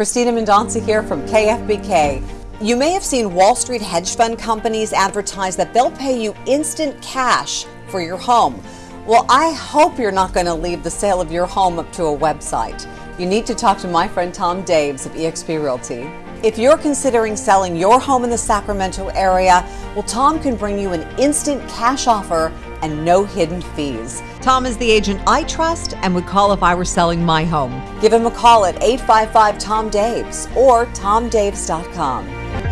Christina Mendonca here from KFBK. You may have seen Wall Street hedge fund companies advertise that they'll pay you instant cash for your home. Well, I hope you're not going to leave the sale of your home up to a website. You need to talk to my friend Tom Daves of eXp Realty. If you're considering selling your home in the Sacramento area, well, Tom can bring you an instant cash offer and no hidden fees. Tom is the agent I trust and would call if I were selling my home. Give him a call at 855 Tom Daves or tomdaves.com.